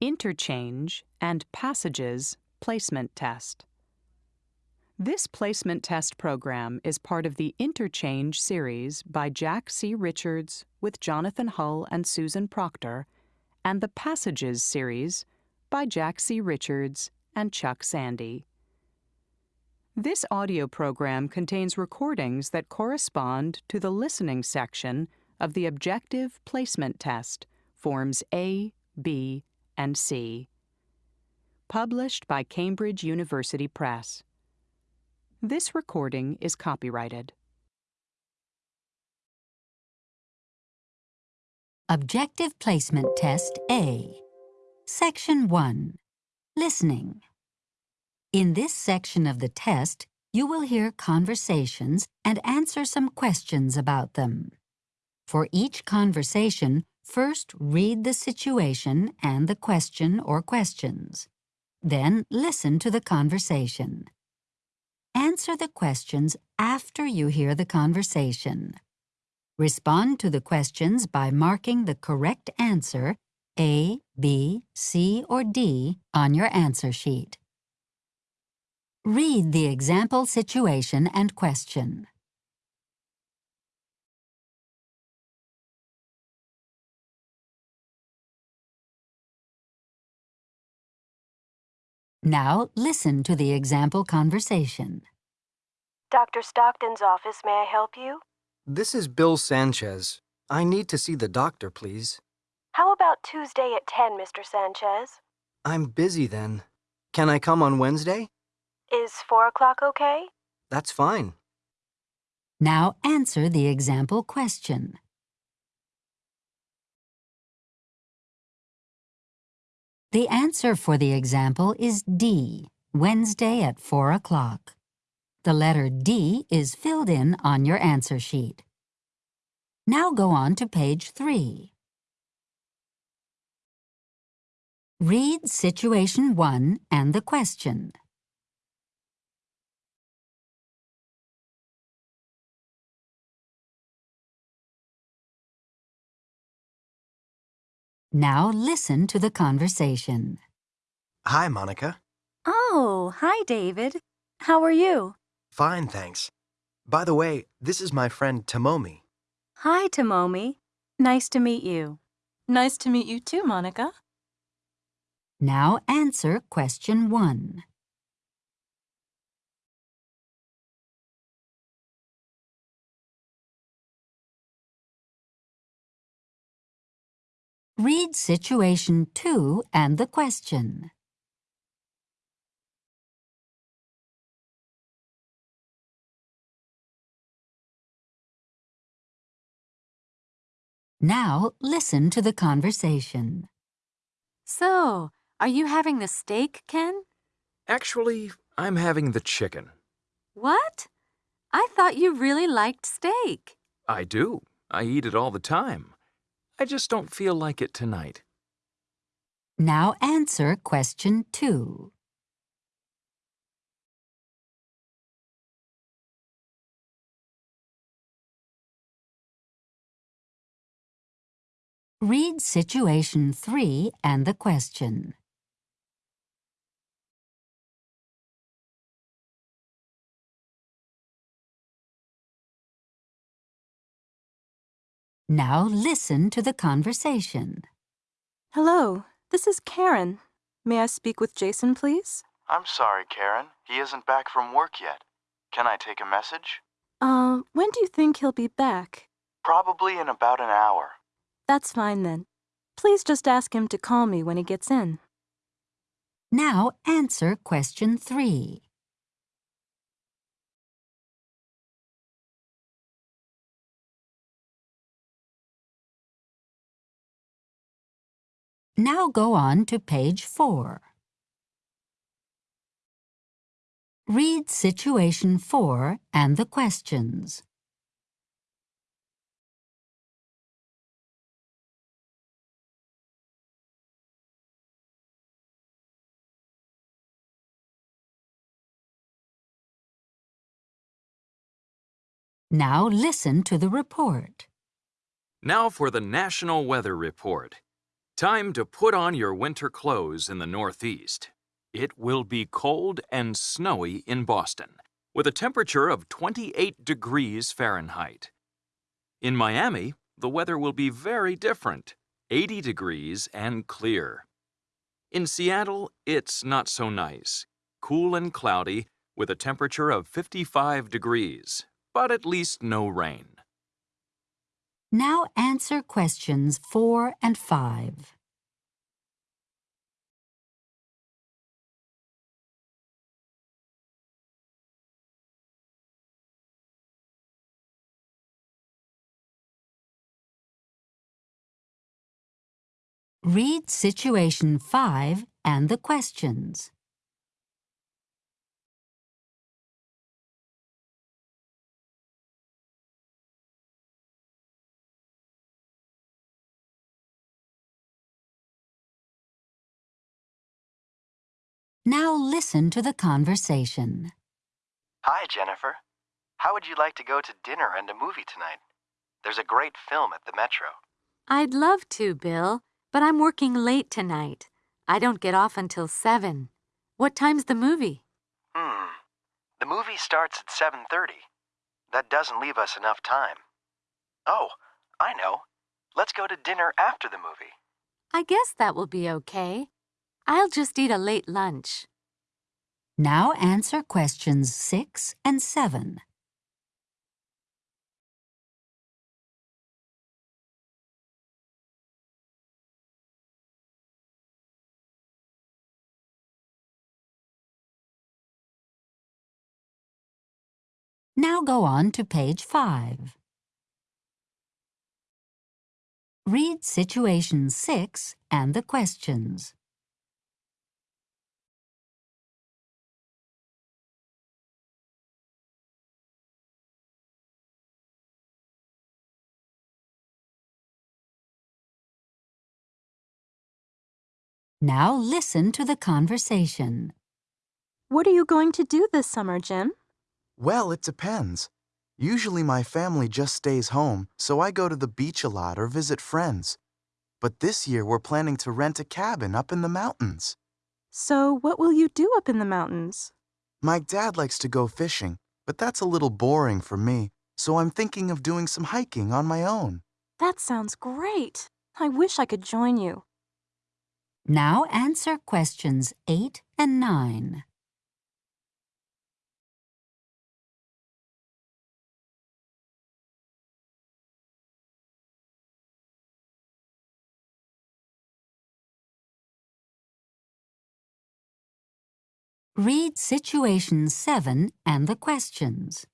Interchange and Passages Placement Test. This placement test program is part of the Interchange series by Jack C. Richards with Jonathan Hull and Susan Proctor, and the Passages series by Jack C. Richards and Chuck Sandy. This audio program contains recordings that correspond to the listening section of the Objective Placement Test, Forms A, B, and C. Published by Cambridge University Press. This recording is copyrighted. Objective Placement Test A. Section 1. Listening. In this section of the test, you will hear conversations and answer some questions about them. For each conversation, first read the situation and the question or questions. Then listen to the conversation. Answer the questions after you hear the conversation. Respond to the questions by marking the correct answer A, B, C, or D on your answer sheet. Read the example situation and question. Now listen to the example conversation. Dr. Stockton's office, may I help you? This is Bill Sanchez. I need to see the doctor, please. How about Tuesday at 10, Mr. Sanchez? I'm busy then. Can I come on Wednesday? Is 4 o'clock okay? That's fine. Now answer the example question. The answer for the example is D, Wednesday at 4 o'clock. The letter D is filled in on your answer sheet. Now go on to page 3. Read Situation 1 and the question. Now listen to the conversation. Hi, Monica. Oh, hi, David. How are you? Fine, thanks. By the way, this is my friend Tomomi. Hi, Tomomi. Nice to meet you. Nice to meet you too, Monica. Now answer question 1. Read situation 2 and the question. Now listen to the conversation. So, are you having the steak, Ken? Actually, I'm having the chicken. What? I thought you really liked steak. I do. I eat it all the time. I just don't feel like it tonight. Now answer question 2. Read situation 3 and the question. Now listen to the conversation. Hello, this is Karen. May I speak with Jason, please? I'm sorry, Karen. He isn't back from work yet. Can I take a message? Uh, when do you think he'll be back? Probably in about an hour. That's fine then. Please just ask him to call me when he gets in. Now answer question 3. Now go on to page 4. Read situation 4 and the questions. Now listen to the report. Now for the National Weather Report. Time to put on your winter clothes in the Northeast. It will be cold and snowy in Boston, with a temperature of 28 degrees Fahrenheit. In Miami, the weather will be very different 80 degrees and clear. In Seattle, it's not so nice, cool and cloudy, with a temperature of 55 degrees, but at least no rain. Now answer questions 4 and 5. Read situation 5 and the questions. Now listen to the conversation. Hi, Jennifer. How would you like to go to dinner and a movie tonight? There's a great film at the Metro. I'd love to, Bill, but I'm working late tonight. I don't get off until 7. What time's the movie? Hmm. The movie starts at 7:30. That doesn't leave us enough time. Oh, I know. Let's go to dinner after the movie. I guess that will be okay. I'll just eat a late lunch. Now answer questions 6 and 7. Now go on to page 5. Read situation 6 and the questions. Now listen to the conversation. What are you going to do this summer, Jim? Well, it depends. Usually my family just stays home, so I go to the beach a lot or visit friends. But this year we're planning to rent a cabin up in the mountains. So, what will you do up in the mountains? My dad likes to go fishing, but that's a little boring for me, so I'm thinking of doing some hiking on my own. That sounds great. I wish I could join you. Now answer questions 8 and 9. Read situation 7 and the questions.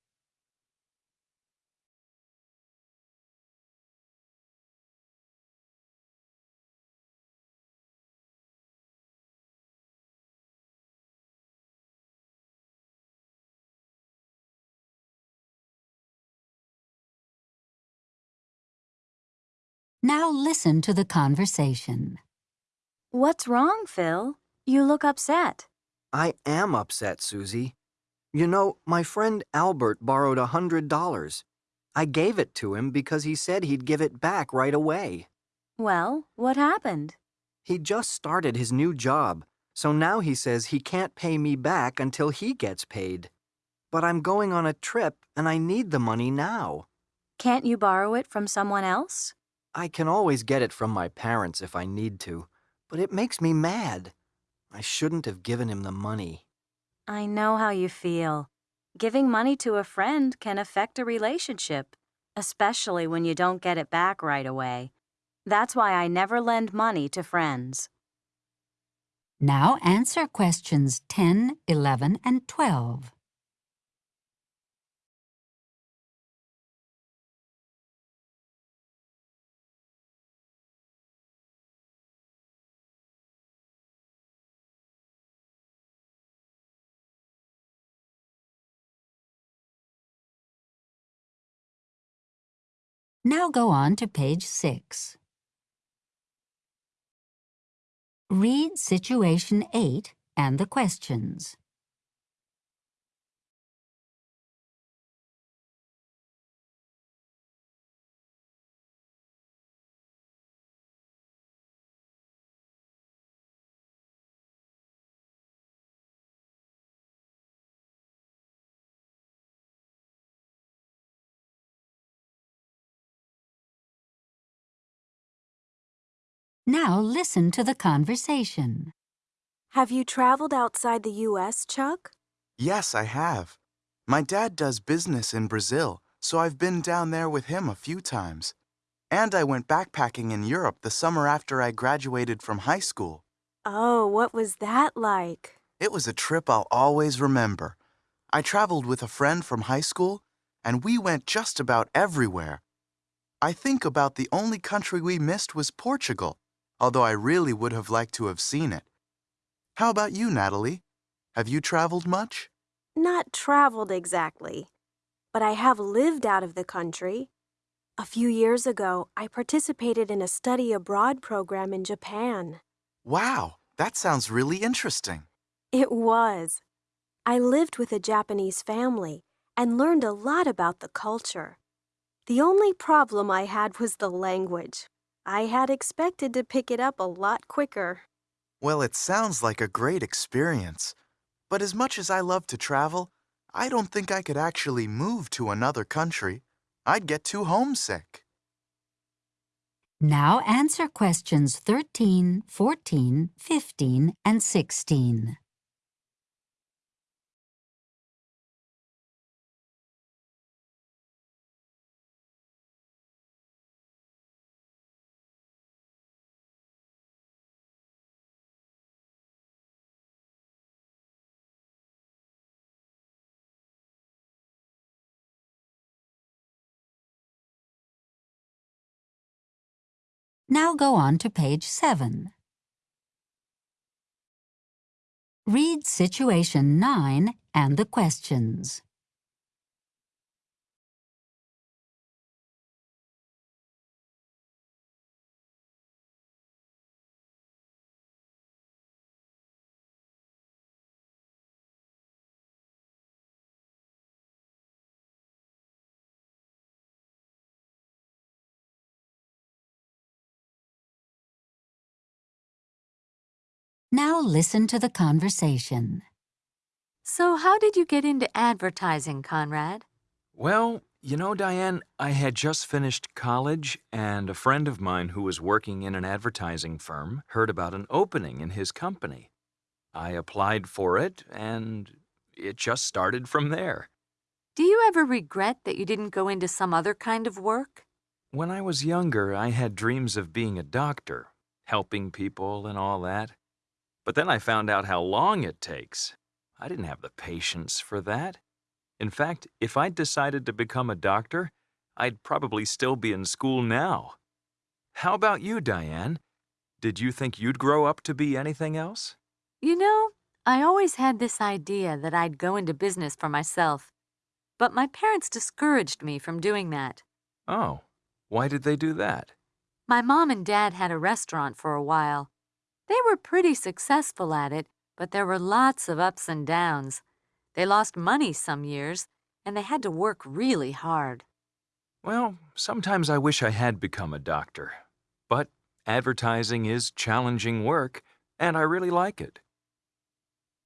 Now listen to the conversation. What's wrong, Phil? You look upset. I am upset, Susie. You know, my friend Albert borrowed a hundred dollars. I gave it to him because he said he'd give it back right away. Well, what happened? He just started his new job, so now he says he can't pay me back until he gets paid. But I'm going on a trip and I need the money now. Can't you borrow it from someone else? I can always get it from my parents if I need to, but it makes me mad. I shouldn't have given him the money. I know how you feel. Giving money to a friend can affect a relationship, especially when you don't get it back right away. That's why I never lend money to friends. Now answer questions 10, 11, and 12. Now go on to page 6. Read situation 8 and the questions. Now listen to the conversation. Have you traveled outside the U.S., Chuck? Yes, I have. My dad does business in Brazil, so I've been down there with him a few times. And I went backpacking in Europe the summer after I graduated from high school. Oh, what was that like? It was a trip I'll always remember. I traveled with a friend from high school, and we went just about everywhere. I think about the only country we missed was Portugal, although I really would have liked to have seen it. How about you, Natalie? Have you traveled much? Not traveled exactly, but I have lived out of the country. A few years ago, I participated in a study abroad program in Japan. Wow, that sounds really interesting. It was. I lived with a Japanese family and learned a lot about the culture. The only problem I had was the language. I had expected to pick it up a lot quicker. Well, it sounds like a great experience. But as much as I love to travel, I don't think I could actually move to another country. I'd get too homesick. Now answer questions 13, 14, 15, and 16. Now go on to page 7. Read situation 9 and the questions. Now listen to the conversation. So how did you get into advertising, Conrad? Well, you know, Diane, I had just finished college, and a friend of mine who was working in an advertising firm heard about an opening in his company. I applied for it, and it just started from there. Do you ever regret that you didn't go into some other kind of work? When I was younger, I had dreams of being a doctor, helping people and all that. But then I found out how long it takes. I didn't have the patience for that. In fact, if I'd decided to become a doctor, I'd probably still be in school now. How about you, Diane? Did you think you'd grow up to be anything else? You know, I always had this idea that I'd go into business for myself. But my parents discouraged me from doing that. Oh, why did they do that? My mom and dad had a restaurant for a while. They were pretty successful at it, but there were lots of ups and downs. They lost money some years, and they had to work really hard. Well, sometimes I wish I had become a doctor. But advertising is challenging work, and I really like it.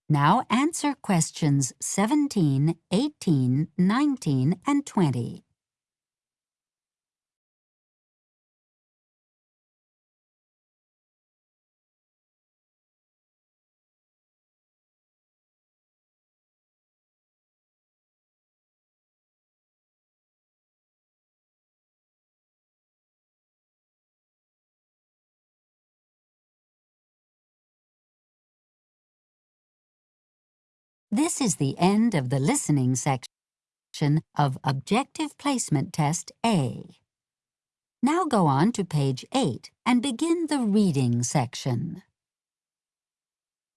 Now answer questions 17, 18, 19, and 20. This is the end of the listening section of Objective Placement Test A. Now go on to page 8 and begin the reading section.